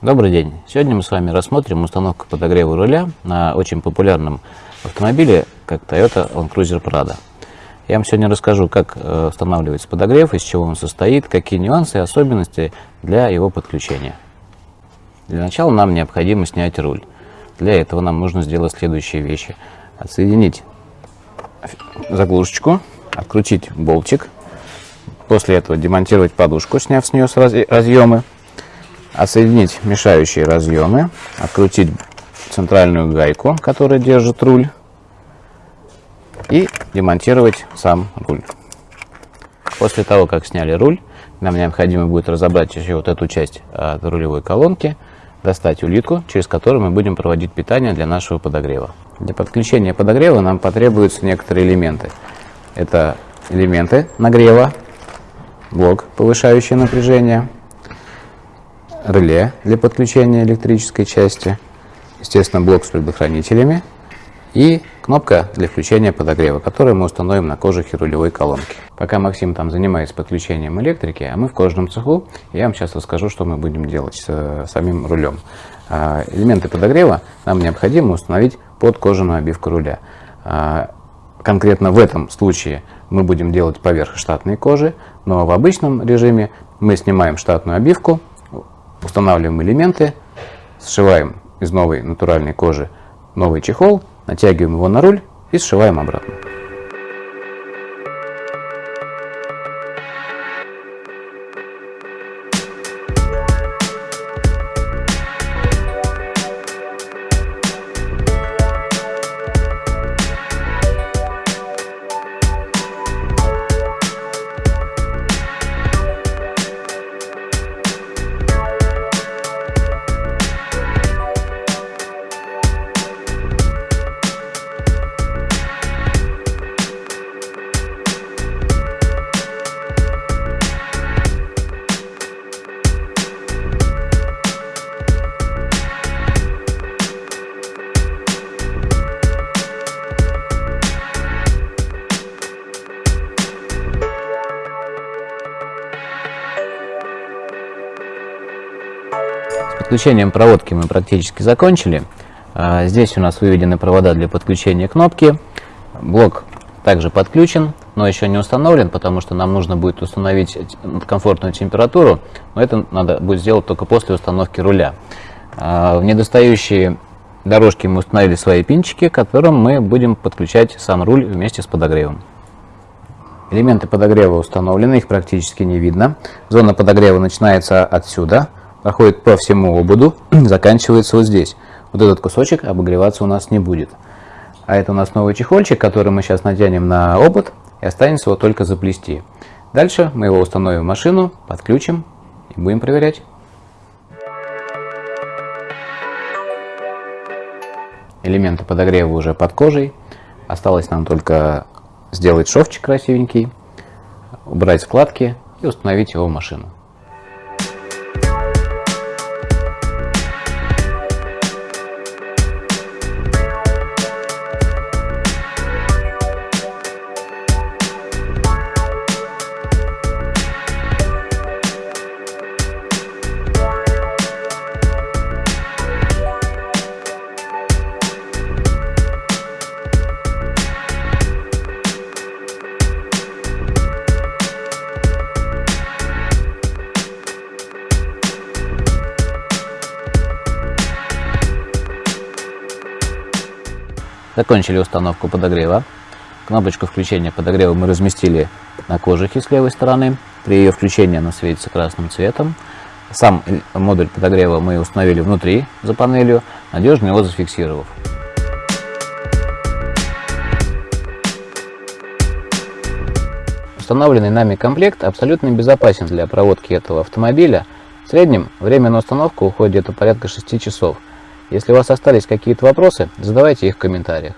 Добрый день! Сегодня мы с вами рассмотрим установку подогрева руля на очень популярном автомобиле, как Toyota Land Cruiser Prado. Я вам сегодня расскажу, как э, устанавливается подогрев, из чего он состоит, какие нюансы и особенности для его подключения. Для начала нам необходимо снять руль. Для этого нам нужно сделать следующие вещи. Отсоединить заглушечку, открутить болтик, после этого демонтировать подушку, сняв с нее разъемы, отсоединить мешающие разъемы, открутить центральную гайку, которая держит руль, и демонтировать сам руль. После того, как сняли руль, нам необходимо будет разобрать еще вот эту часть от рулевой колонки, достать улитку, через которую мы будем проводить питание для нашего подогрева. Для подключения подогрева нам потребуются некоторые элементы. Это элементы нагрева, блок, повышающий напряжение, реле для подключения электрической части, естественно, блок с предохранителями и кнопка для включения подогрева, которую мы установим на кожухе рулевой колонки. Пока Максим там занимается подключением электрики, а мы в кожаном цеху, я вам сейчас расскажу, что мы будем делать с э, самим рулем. А, элементы подогрева нам необходимо установить под кожаную обивку руля. А, конкретно в этом случае мы будем делать поверх штатной кожи, но в обычном режиме мы снимаем штатную обивку, устанавливаем элементы, сшиваем из новой натуральной кожи новый чехол, натягиваем его на руль и сшиваем обратно. Подключением проводки мы практически закончили. А, здесь у нас выведены провода для подключения кнопки. Блок также подключен, но еще не установлен, потому что нам нужно будет установить комфортную температуру, но это надо будет сделать только после установки руля. А, в недостающие дорожки мы установили свои пинчики, к которым мы будем подключать сам руль вместе с подогревом. Элементы подогрева установлены, их практически не видно. Зона подогрева начинается отсюда, проходит по всему ободу, заканчивается вот здесь. Вот этот кусочек обогреваться у нас не будет. А это у нас новый чехольчик, который мы сейчас натянем на обод, и останется его только заплести. Дальше мы его установим в машину, подключим и будем проверять. Элементы подогрева уже под кожей. Осталось нам только сделать шовчик красивенький, убрать складки и установить его в машину. Закончили установку подогрева. Кнопочку включения подогрева мы разместили на кожухе с левой стороны. При ее включении она светится красным цветом. Сам модуль подогрева мы установили внутри, за панелью, надежно его зафиксировав. Установленный нами комплект абсолютно безопасен для проводки этого автомобиля. В среднем время на установку уходит где-то порядка 6 часов. Если у вас остались какие-то вопросы, задавайте их в комментариях.